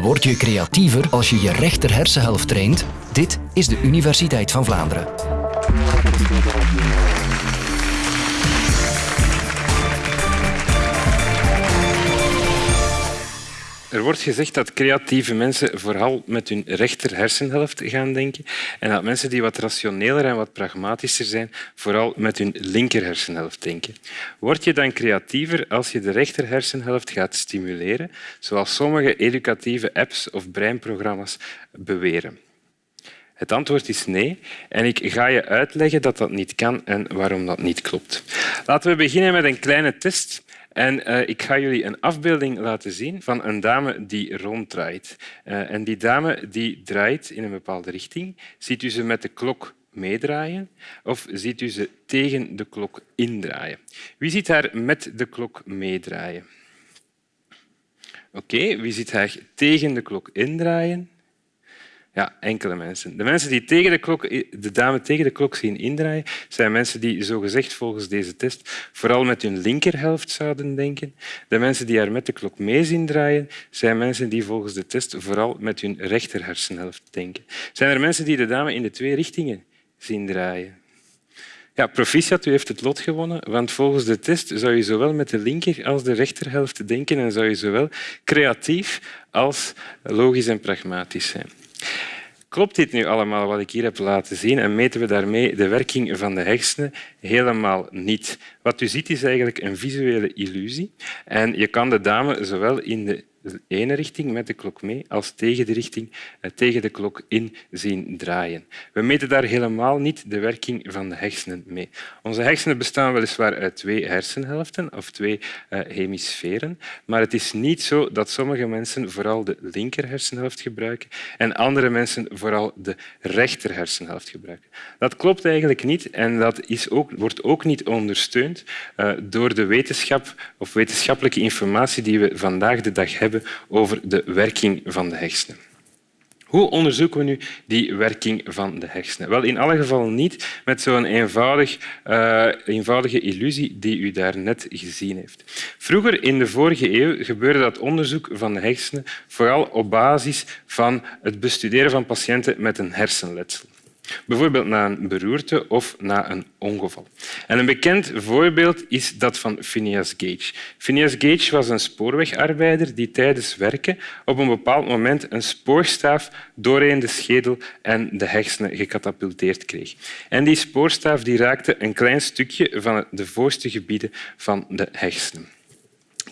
Word je creatiever als je je rechter hersenhelft traint? Dit is de Universiteit van Vlaanderen. Er wordt gezegd dat creatieve mensen vooral met hun rechter hersenhelft gaan denken en dat mensen die wat rationeler en wat pragmatischer zijn vooral met hun linker hersenhelft denken. Word je dan creatiever als je de rechter hersenhelft gaat stimuleren, zoals sommige educatieve apps of breinprogramma's beweren? Het antwoord is nee en ik ga je uitleggen dat dat niet kan en waarom dat niet klopt. Laten we beginnen met een kleine test. En uh, ik ga jullie een afbeelding laten zien van een dame die ronddraait. Uh, en die dame die draait in een bepaalde richting. Ziet u ze met de klok meedraaien of ziet u ze tegen de klok indraaien? Wie ziet haar met de klok meedraaien? Oké, wie ziet haar tegen de klok indraaien? Ja, enkele mensen. De mensen die tegen de, klok, de dame tegen de klok zien indraaien, zijn mensen die zogezegd volgens deze test vooral met hun linkerhelft zouden denken. De mensen die haar met de klok mee zien draaien, zijn mensen die volgens de test vooral met hun rechter hersenhelft denken. Zijn er mensen die de dame in de twee richtingen zien draaien? Ja, proficiat, u heeft het lot gewonnen, want volgens de test zou je zowel met de linker als de rechterhelft denken en zou je zowel creatief als logisch en pragmatisch zijn. Klopt dit nu allemaal wat ik hier heb laten zien en meten we daarmee de werking van de hersenen? Helemaal niet. Wat u ziet is eigenlijk een visuele illusie en je kan de dame zowel in de de ene richting met de klok mee als tegen de richting eh, tegen de klok in zien draaien. We meten daar helemaal niet de werking van de hersenen mee. Onze hersenen bestaan weliswaar uit twee hersenhelften of twee uh, hemisferen, maar het is niet zo dat sommige mensen vooral de linker hersenhelft gebruiken en andere mensen vooral de rechter hersenhelft gebruiken. Dat klopt eigenlijk niet en dat is ook, wordt ook niet ondersteund uh, door de wetenschap of wetenschappelijke informatie die we vandaag de dag hebben over de werking van de hersenen. Hoe onderzoeken we nu die werking van de hersenen? Wel, in alle gevallen niet met zo'n eenvoudig, uh, eenvoudige illusie die u daarnet gezien heeft. Vroeger, in de vorige eeuw, gebeurde dat onderzoek van de hersenen vooral op basis van het bestuderen van patiënten met een hersenletsel. Bijvoorbeeld na een beroerte of na een ongeval. En een bekend voorbeeld is dat van Phineas Gage. Phineas Gage was een spoorwegarbeider die tijdens werken op een bepaald moment een spoorstaaf doorheen de schedel en de hersenen gecatapulteerd kreeg. En die spoorstaaf die raakte een klein stukje van de voorste gebieden van de hersenen.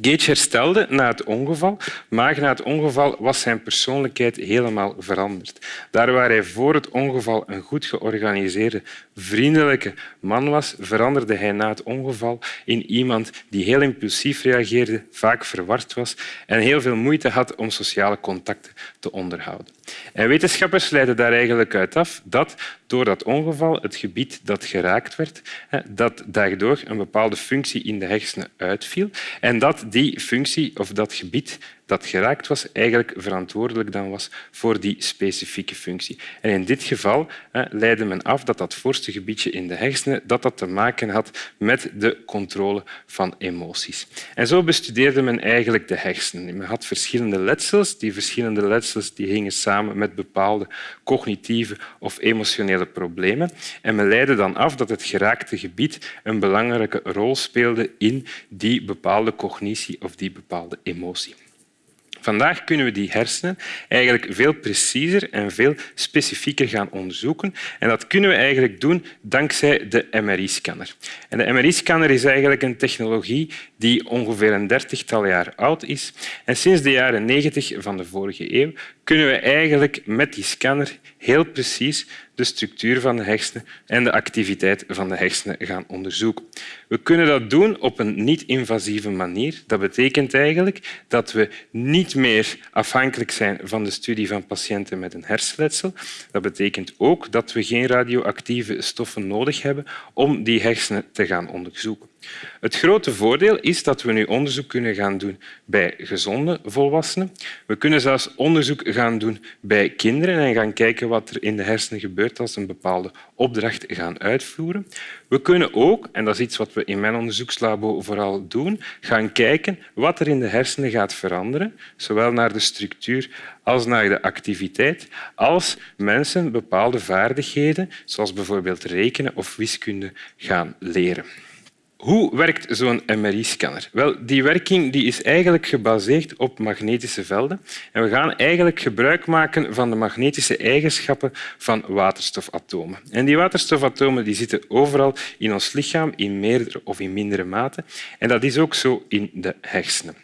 Gage herstelde na het ongeval, maar na het ongeval was zijn persoonlijkheid helemaal veranderd. Daar waar hij voor het ongeval een goed georganiseerde, vriendelijke man was, veranderde hij na het ongeval in iemand die heel impulsief reageerde, vaak verward was en heel veel moeite had om sociale contacten te onderhouden. En wetenschappers leiden daar eigenlijk uit af dat door dat ongeval het gebied dat geraakt werd, dat daardoor een bepaalde functie in de hersenen uitviel en dat die functie of dat gebied dat geraakt was, eigenlijk verantwoordelijk dan was voor die specifieke functie. En in dit geval leidde men af dat dat voorste gebiedje in de hersenen dat dat te maken had met de controle van emoties. En zo bestudeerde men eigenlijk de hersenen. Men had verschillende letsels. Die verschillende letsels die hingen samen met bepaalde cognitieve of emotionele problemen. En men leidde dan af dat het geraakte gebied een belangrijke rol speelde in die bepaalde cognitie of die bepaalde emotie. Vandaag kunnen we die hersenen eigenlijk veel preciezer en veel specifieker gaan onderzoeken. En dat kunnen we eigenlijk doen dankzij de MRI-scanner. En de MRI-scanner is eigenlijk een technologie die ongeveer een dertigtal jaar oud is. En sinds de jaren negentig van de vorige eeuw kunnen we eigenlijk met die scanner heel precies de structuur van de hersenen en de activiteit van de hersenen gaan onderzoeken. We kunnen dat doen op een niet-invasieve manier. Dat betekent eigenlijk dat we niet meer afhankelijk zijn van de studie van patiënten met een hersenletsel. Dat betekent ook dat we geen radioactieve stoffen nodig hebben om die hersenen te gaan onderzoeken. Het grote voordeel is dat we nu onderzoek kunnen gaan doen bij gezonde volwassenen. We kunnen zelfs onderzoek gaan doen bij kinderen en gaan kijken wat er in de hersenen gebeurt als ze een bepaalde opdracht gaan uitvoeren. We kunnen ook, en dat is iets wat we in mijn onderzoekslabo vooral doen, gaan kijken wat er in de hersenen gaat veranderen, zowel naar de structuur als naar de activiteit, als mensen bepaalde vaardigheden, zoals bijvoorbeeld rekenen of wiskunde, gaan leren. Hoe werkt zo'n MRI-scanner? Wel, die werking die is eigenlijk gebaseerd op magnetische velden. En we gaan eigenlijk gebruik maken van de magnetische eigenschappen van waterstofatomen. En die waterstofatomen die zitten overal in ons lichaam, in meerdere of in mindere mate. En dat is ook zo in de hersenen.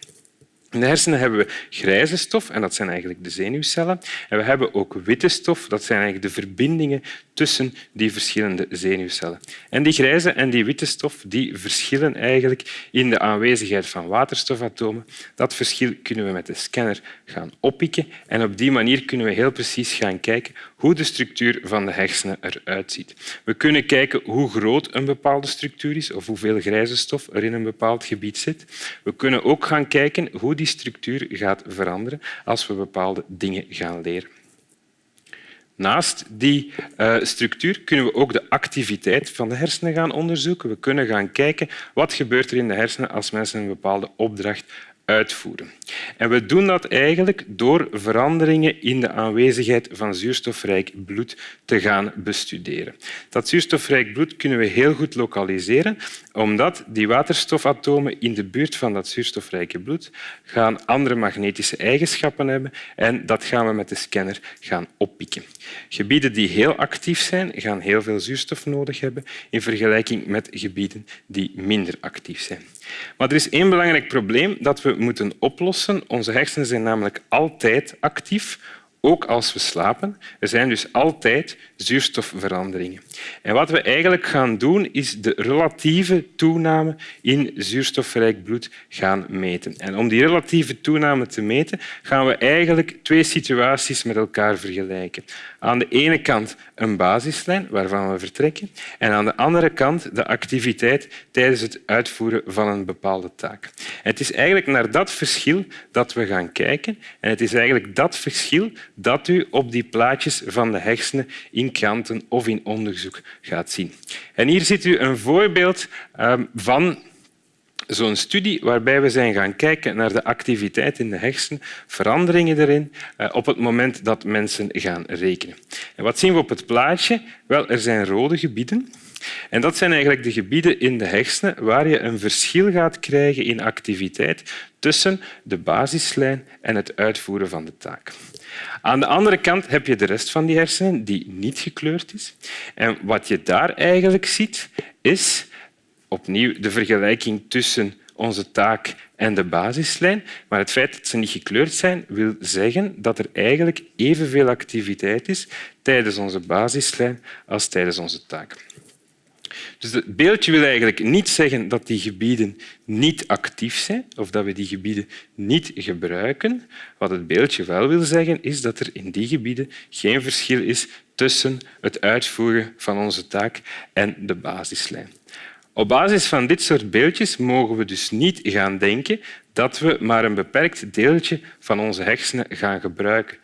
In de hersenen hebben we grijze stof, en dat zijn eigenlijk de zenuwcellen. En we hebben ook witte stof, dat zijn eigenlijk de verbindingen tussen die verschillende zenuwcellen. En die grijze en die witte stof die verschillen eigenlijk in de aanwezigheid van waterstofatomen. Dat verschil kunnen we met de scanner gaan oppikken en op die manier kunnen we heel precies gaan kijken hoe de structuur van de hersenen eruit ziet. We kunnen kijken hoe groot een bepaalde structuur is of hoeveel grijze stof er in een bepaald gebied zit. We kunnen ook gaan kijken hoe die structuur gaat veranderen als we bepaalde dingen gaan leren. Naast die uh, structuur kunnen we ook de activiteit van de hersenen gaan onderzoeken. We kunnen gaan kijken wat gebeurt er in de hersenen als mensen een bepaalde opdracht uitvoeren. En we doen dat eigenlijk door veranderingen in de aanwezigheid van zuurstofrijk bloed te gaan bestuderen. Dat zuurstofrijk bloed kunnen we heel goed lokaliseren, omdat die waterstofatomen in de buurt van dat zuurstofrijke bloed gaan andere magnetische eigenschappen hebben en dat gaan we met de scanner gaan oppikken. Gebieden die heel actief zijn, gaan heel veel zuurstof nodig hebben in vergelijking met gebieden die minder actief zijn. Maar er is één belangrijk probleem dat we moeten oplossen. Onze hersenen zijn namelijk altijd actief, ook als we slapen. Er zijn dus altijd zuurstofveranderingen. En wat we eigenlijk gaan doen, is de relatieve toename in zuurstofrijk bloed gaan meten. En om die relatieve toename te meten, gaan we eigenlijk twee situaties met elkaar vergelijken. Aan de ene kant een basislijn waarvan we vertrekken en aan de andere kant de activiteit tijdens het uitvoeren van een bepaalde taak. het is eigenlijk naar dat verschil dat we gaan kijken en het is eigenlijk dat verschil dat u op die plaatjes van de hersenen in kranten of in onderzoek gaat zien. En hier ziet u een voorbeeld ehm, van zo'n studie waarbij we zijn gaan kijken naar de activiteit in de hersenen, veranderingen erin eh, op het moment dat mensen gaan rekenen. En wat zien we op het plaatje? Wel, er zijn rode gebieden. En dat zijn eigenlijk de gebieden in de hersenen waar je een verschil gaat krijgen in activiteit tussen de basislijn en het uitvoeren van de taak. Aan de andere kant heb je de rest van die hersenen die niet gekleurd is. En wat je daar eigenlijk ziet, is opnieuw de vergelijking tussen onze taak en de basislijn. Maar het feit dat ze niet gekleurd zijn, wil zeggen dat er eigenlijk evenveel activiteit is tijdens onze basislijn als tijdens onze taak. Dus het beeldje wil eigenlijk niet zeggen dat die gebieden niet actief zijn of dat we die gebieden niet gebruiken. Wat het beeldje wel wil zeggen, is dat er in die gebieden geen verschil is tussen het uitvoeren van onze taak en de basislijn. Op basis van dit soort beeldjes mogen we dus niet gaan denken dat we maar een beperkt deeltje van onze hersenen gaan gebruiken.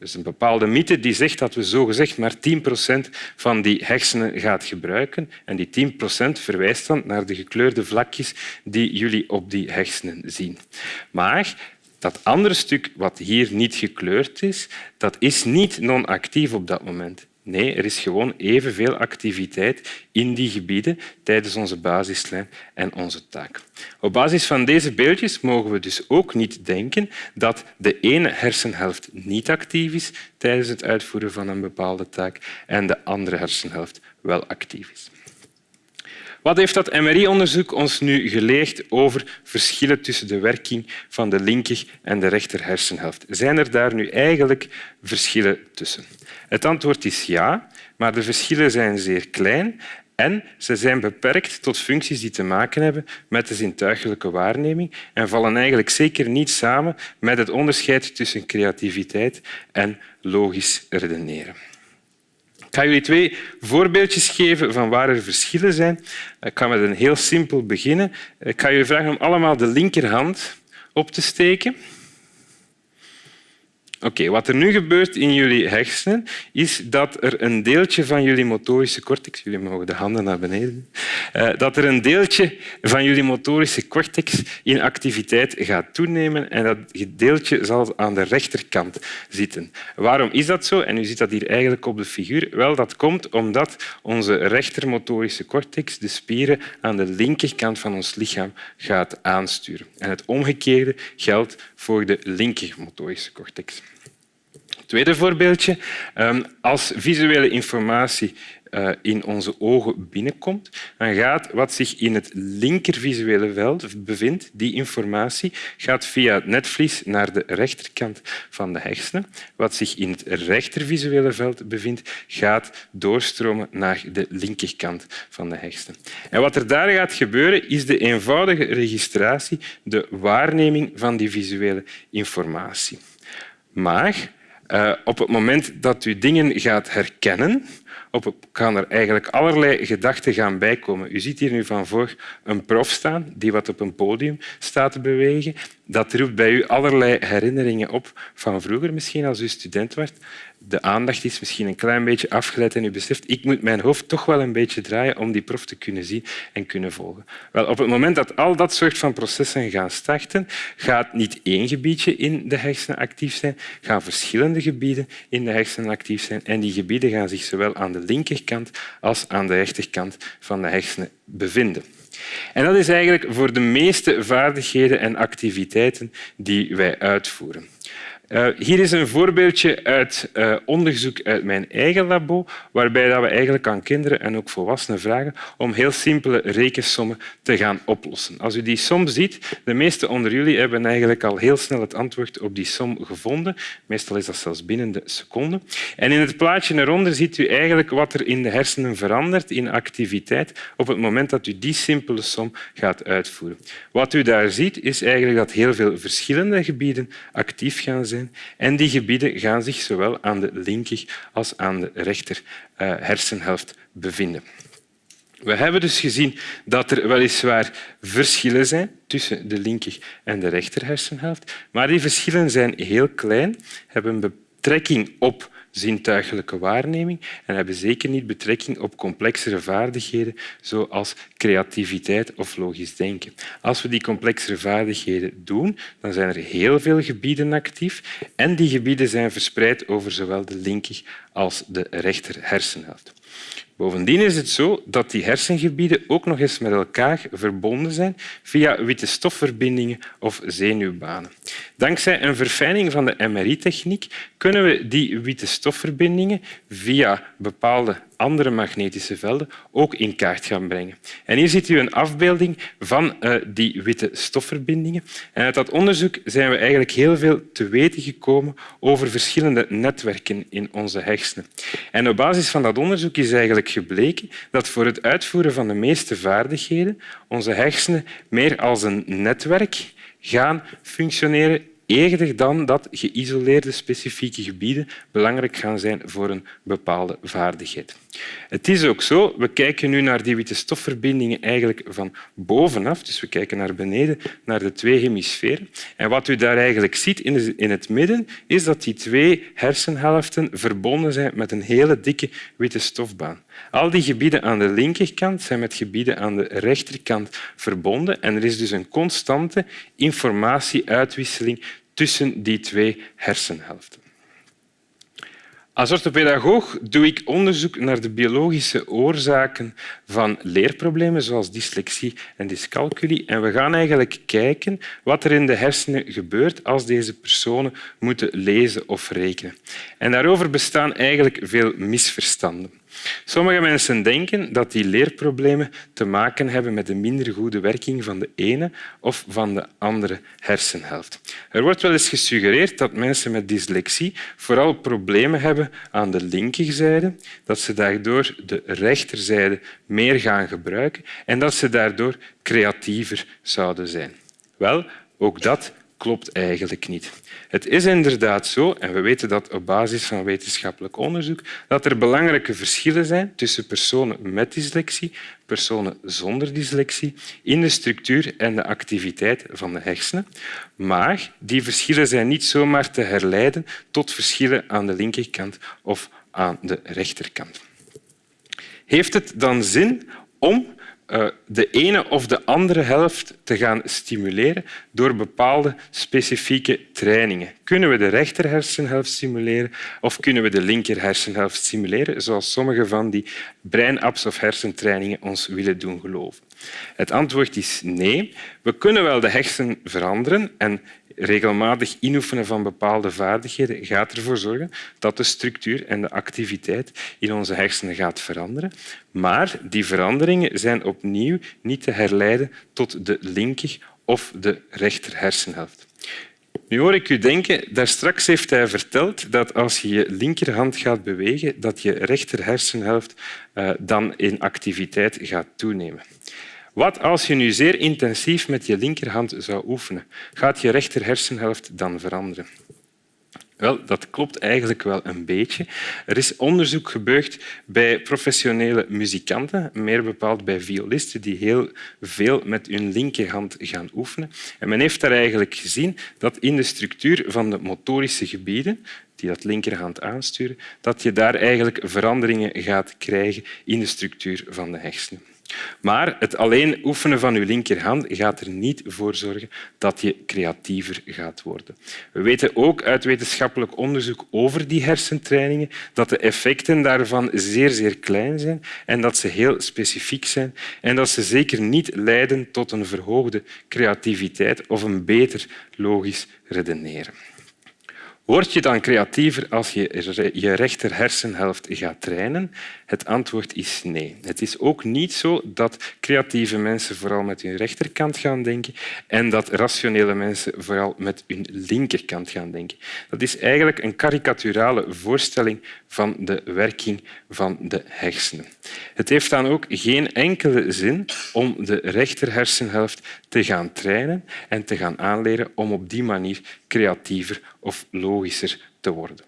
Is een bepaalde mythe die zegt dat we zogezegd maar 10 procent van die hersenen gaan gebruiken. En die 10 procent verwijst dan naar de gekleurde vlakjes die jullie op die hersenen zien. Maar dat andere stuk wat hier niet gekleurd is, dat is niet non-actief op dat moment. Nee, er is gewoon evenveel activiteit in die gebieden tijdens onze basislijn en onze taak. Op basis van deze beeldjes mogen we dus ook niet denken dat de ene hersenhelft niet actief is tijdens het uitvoeren van een bepaalde taak en de andere hersenhelft wel actief is. Wat heeft dat MRI-onderzoek ons nu geleerd over verschillen tussen de werking van de linker en de rechter hersenhelft? Zijn er daar nu eigenlijk verschillen tussen? Het antwoord is ja, maar de verschillen zijn zeer klein en ze zijn beperkt tot functies die te maken hebben met de zintuigelijke waarneming en vallen eigenlijk zeker niet samen met het onderscheid tussen creativiteit en logisch redeneren. Ik ga jullie twee voorbeeldjes geven van waar er verschillen zijn. Ik ga met een heel simpel beginnen. Ik ga jullie vragen om allemaal de linkerhand op te steken. Oké, wat er nu gebeurt in jullie hersenen is dat er een deeltje van jullie motorische cortex, jullie mogen de handen naar beneden, uh, dat er een deeltje van jullie motorische cortex in activiteit gaat toenemen en dat deeltje zal aan de rechterkant zitten. Waarom is dat zo? En u ziet dat hier eigenlijk op de figuur. Wel, dat komt omdat onze rechtermotorische cortex de spieren aan de linkerkant van ons lichaam gaat aansturen. En het omgekeerde geldt voor de linkermotorische cortex. Tweede voorbeeldje. Ehm, als visuele informatie in onze ogen binnenkomt, dan gaat wat zich in het linkervisuele veld bevindt, die informatie, gaat via het netvlies naar de rechterkant van de hersenen. Wat zich in het rechtervisuele veld bevindt, gaat doorstromen naar de linkerkant van de hersenen. En wat er daar gaat gebeuren, is de eenvoudige registratie, de waarneming van die visuele informatie. Maar uh, op het moment dat u dingen gaat herkennen, op, gaan er eigenlijk allerlei gedachten gaan bijkomen. U ziet hier nu van voor een prof staan die wat op een podium staat te bewegen. Dat roept bij u allerlei herinneringen op van vroeger, misschien als u student werd de aandacht is misschien een klein beetje afgeleid en u beseft ik moet mijn hoofd toch wel een beetje draaien om die prof te kunnen zien en kunnen volgen. Wel, op het moment dat al dat soort van processen gaan starten, gaat niet één gebiedje in de hersenen actief zijn, gaan verschillende gebieden in de hersenen actief zijn en die gebieden gaan zich zowel aan de linkerkant als aan de rechterkant van de hersenen bevinden. En dat is eigenlijk voor de meeste vaardigheden en activiteiten die wij uitvoeren. Uh, hier is een voorbeeldje uit uh, onderzoek uit mijn eigen labo, waarbij dat we eigenlijk aan kinderen en ook volwassenen vragen om heel simpele rekensommen te gaan oplossen. Als u die som ziet, de meesten onder jullie hebben eigenlijk al heel snel het antwoord op die som gevonden. Meestal is dat zelfs binnen de seconde. En in het plaatje eronder ziet u eigenlijk wat er in de hersenen verandert in activiteit op het moment dat u die simpele som gaat uitvoeren. Wat u daar ziet, is eigenlijk dat heel veel verschillende gebieden actief gaan zijn en die gebieden gaan zich zowel aan de linker als aan de rechter eh, hersenhelft bevinden. We hebben dus gezien dat er weliswaar verschillen zijn tussen de linker en de rechter hersenhelft, maar die verschillen zijn heel klein, hebben betrekking op zintuigelijke waarneming en hebben zeker niet betrekking op complexere vaardigheden zoals creativiteit of logisch denken. Als we die complexere vaardigheden doen, dan zijn er heel veel gebieden actief en die gebieden zijn verspreid over zowel de linker als de rechter hersenhelft. Bovendien is het zo dat die hersengebieden ook nog eens met elkaar verbonden zijn via witte stofverbindingen of zenuwbanen. Dankzij een verfijning van de MRI-techniek kunnen we die witte stofverbindingen via bepaalde andere magnetische velden ook in kaart gaan brengen. En hier ziet u een afbeelding van uh, die witte stofverbindingen. En uit dat onderzoek zijn we eigenlijk heel veel te weten gekomen over verschillende netwerken in onze hersenen. En op basis van dat onderzoek is eigenlijk gebleken dat voor het uitvoeren van de meeste vaardigheden onze hersenen meer als een netwerk gaan functioneren eerder dan dat geïsoleerde specifieke gebieden belangrijk gaan zijn voor een bepaalde vaardigheid. Het is ook zo, we kijken nu naar die witte stofverbindingen eigenlijk van bovenaf, dus we kijken naar beneden, naar de twee hemisferen. En wat u daar eigenlijk ziet in het midden, is dat die twee hersenhelften verbonden zijn met een hele dikke witte stofbaan. Al die gebieden aan de linkerkant zijn met gebieden aan de rechterkant verbonden en er is dus een constante informatieuitwisseling tussen die twee hersenhelften. Als orthopedagoog doe ik onderzoek naar de biologische oorzaken van leerproblemen zoals dyslexie en dyscalculie. En we gaan eigenlijk kijken wat er in de hersenen gebeurt als deze personen moeten lezen of rekenen. En daarover bestaan eigenlijk veel misverstanden. Sommige mensen denken dat die leerproblemen te maken hebben met de minder goede werking van de ene of van de andere hersenhelft. Er wordt wel eens gesuggereerd dat mensen met dyslexie vooral problemen hebben aan de linkerzijde, dat ze daardoor de rechterzijde meer gaan gebruiken en dat ze daardoor creatiever zouden zijn. Wel, ook dat klopt eigenlijk niet. Het is inderdaad zo, en we weten dat op basis van wetenschappelijk onderzoek, dat er belangrijke verschillen zijn tussen personen met dyslexie, personen zonder dyslexie, in de structuur en de activiteit van de hersenen. Maar die verschillen zijn niet zomaar te herleiden tot verschillen aan de linkerkant of aan de rechterkant. Heeft het dan zin om de ene of de andere helft te gaan stimuleren door bepaalde specifieke trainingen. Kunnen we de rechter hersenhelft stimuleren of kunnen we de linker hersenhelft stimuleren, zoals sommige van die breinapps of hersentrainingen ons willen doen geloven? Het antwoord is nee. We kunnen wel de hersenen veranderen en regelmatig inoefenen van bepaalde vaardigheden gaat ervoor zorgen dat de structuur en de activiteit in onze hersenen gaat veranderen. Maar die veranderingen zijn opnieuw niet te herleiden tot de linker of de rechter hersenhelft. Nu hoor ik u denken, daar straks heeft hij verteld dat als je je linkerhand gaat bewegen, dat je rechter hersenhelft uh, dan in activiteit gaat toenemen. Wat als je nu zeer intensief met je linkerhand zou oefenen? Gaat je rechter hersenhelft dan veranderen? Wel, dat klopt eigenlijk wel een beetje. Er is onderzoek gebeurd bij professionele muzikanten, meer bepaald bij violisten, die heel veel met hun linkerhand gaan oefenen. En men heeft daar eigenlijk gezien dat in de structuur van de motorische gebieden, die dat linkerhand aansturen, dat je daar eigenlijk veranderingen gaat krijgen in de structuur van de hersenen. Maar het alleen oefenen van je linkerhand gaat er niet voor zorgen dat je creatiever gaat worden. We weten ook uit wetenschappelijk onderzoek over die hersentrainingen dat de effecten daarvan zeer, zeer klein zijn en dat ze heel specifiek zijn en dat ze zeker niet leiden tot een verhoogde creativiteit of een beter logisch redeneren. Word je dan creatiever als je je rechter hersenhelft gaat trainen? Het antwoord is nee. Het is ook niet zo dat creatieve mensen vooral met hun rechterkant gaan denken en dat rationele mensen vooral met hun linkerkant gaan denken. Dat is eigenlijk een karikaturale voorstelling van de werking van de hersenen. Het heeft dan ook geen enkele zin om de rechter hersenhelft te gaan trainen en te gaan aanleren om op die manier creatiever of logischer te worden.